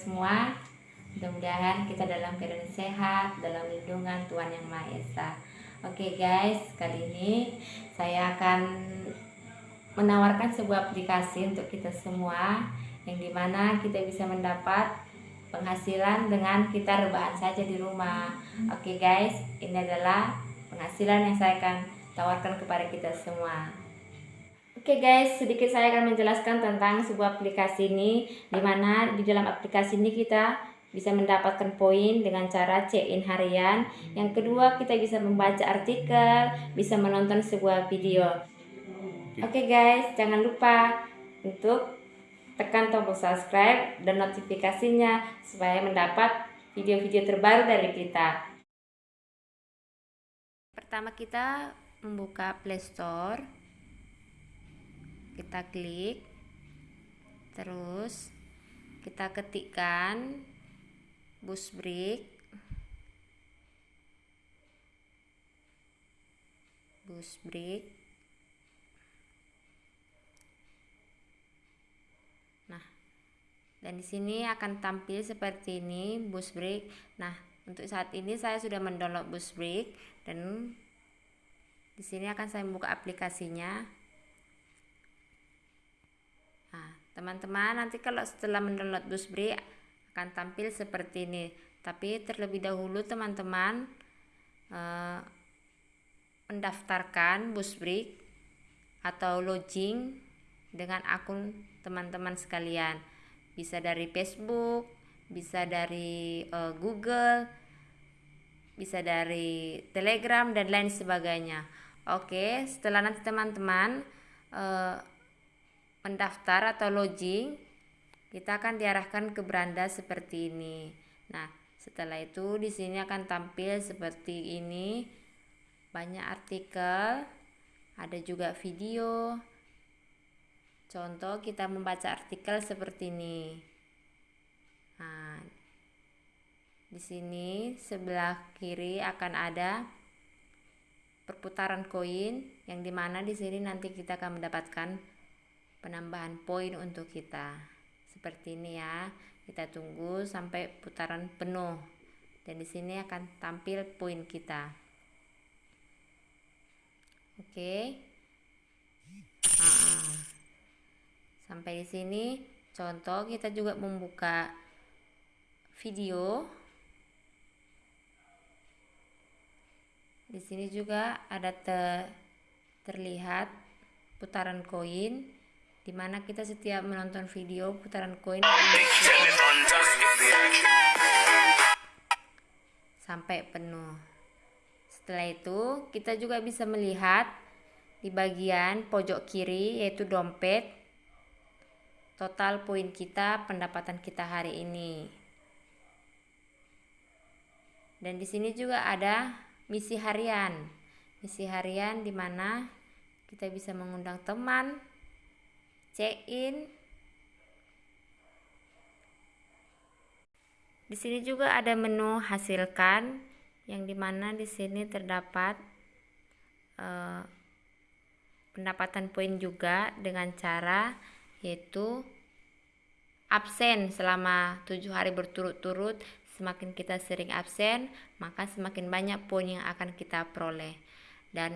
semua. Mudah-mudahan kita dalam keadaan sehat, dalam lindungan Tuhan Yang Maha Esa. Oke guys, kali ini saya akan menawarkan sebuah aplikasi untuk kita semua yang di mana kita bisa mendapat penghasilan dengan kita rebahan saja di rumah. Oke guys, ini adalah penghasilan yang saya akan tawarkan kepada kita semua. Oke okay guys, sedikit saya akan menjelaskan tentang sebuah aplikasi ini di mana di dalam aplikasi ini kita bisa mendapatkan poin dengan cara check-in harian. Yang kedua, kita bisa membaca artikel, bisa menonton sebuah video. Oke okay guys, jangan lupa untuk tekan tombol subscribe dan notifikasinya supaya mendapat video-video terbaru dari kita. Pertama kita membuka Play Store kita klik. Terus kita ketikkan bus break bus break nah dan di sini akan tampil seperti ini bus break nah untuk saat ini saya sudah mendownload bus break dan di sini akan saya membuka aplikasinya teman-teman. Nanti kalau setelah mendownload Busbri akan tampil seperti ini. Tapi terlebih dahulu teman-teman eh, mendaftarkan Busbri atau login dengan akun teman-teman sekalian. Bisa dari Facebook bisa dari eh, Google bisa dari Telegram dan lain sebagainya. Oke setelah nanti teman-teman eh, mendaftar atau login, kita akan diarahkan ke beranda seperti ini. Nah, setelah itu di sini akan tampil seperti ini. Banyak artikel, ada juga video. Contoh kita membaca artikel seperti ini. Nah, di sini sebelah kiri akan ada perputaran koin yang di mana di sini nanti kita akan mendapatkan penambahan poin untuk kita. Seperti ini ya kita tunggu sampai putaran penuh. Dan di sini akan tampil poin kita. Oke. Nah, sampai di sini contoh kita juga membuka video. Di sini juga ada te terlihat putaran koin di mana kita setiap menonton video putaran koin sampai penuh. Setelah itu kita juga bisa melihat di bagian pojok kiri yaitu dompet total poin kita pendapatan kita hari ini. Dan di sini juga ada misi harian. Misi harian di mana kita bisa mengundang teman check in di sini juga ada menu hasilkan yang di mana di sini terdapat eh, pendapatan poin juga dengan cara yaitu absen selama tujuh hari berturut-turut. Semakin kita sering absen maka semakin banyak poin yang akan kita peroleh. Dan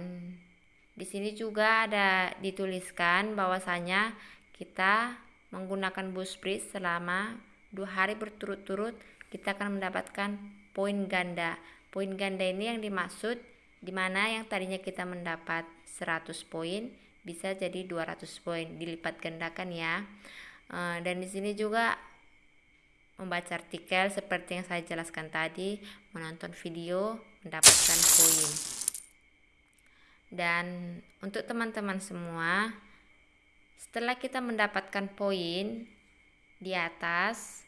di sini juga ada dituliskan bahwasanya kita menggunakan Busprit selama dua hari berturut-turut kita akan mendapatkan poin ganda. Poin ganda ini yang dimaksud di mana yang tadinya kita mendapat 100 poin bisa jadi 200 poin dilipat gandakan ya. Eh, dan di sini juga membaca artikel seperti yang saya jelaskan tadi, menonton video, mendapatkan poin. Dan untuk teman-teman semua, setelah kita mendapatkan poin di atas,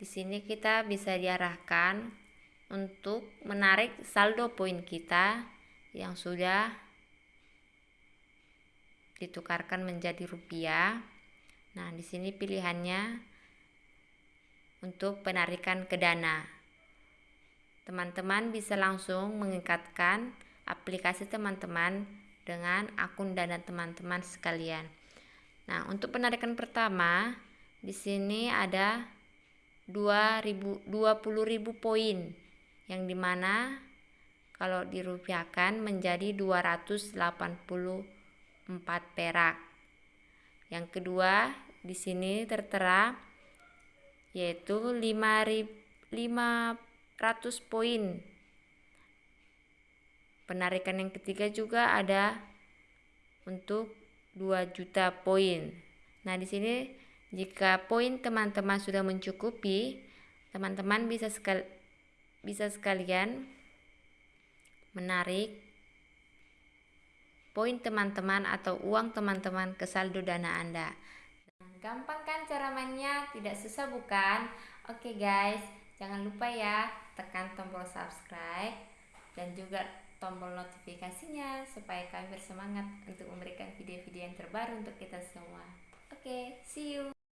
di sini kita bisa diarahkan untuk menarik saldo poin kita yang sudah ditukarkan menjadi rupiah. Nah, di sini pilihannya untuk penarikan ke dana. Teman-teman bisa langsung mengikatkan aplikasi teman-teman dengan akun dana teman-teman sekalian. Nah, untuk penarikan pertama di sini ada 2000 20.000 poin yang di mana kalau dirupiahkan menjadi 284 perak. Yang kedua, di sini tertera yaitu 500 poin. Penarikan yang ketiga juga ada untuk 2 juta poin. Nah, di sini jika poin teman-teman sudah mencukupi, teman-teman bisa sekal bisa sekalian menarik poin teman-teman atau uang teman-teman ke saldo dana Anda. Gampang kan cara mainnya? Tidak susah bukan? Oke guys, jangan lupa ya tekan tombol subscribe dan juga tombol notifikasinya supaya kami bersemangat untuk memberikan video-video yang terbaru untuk kita semua. Oke, see you.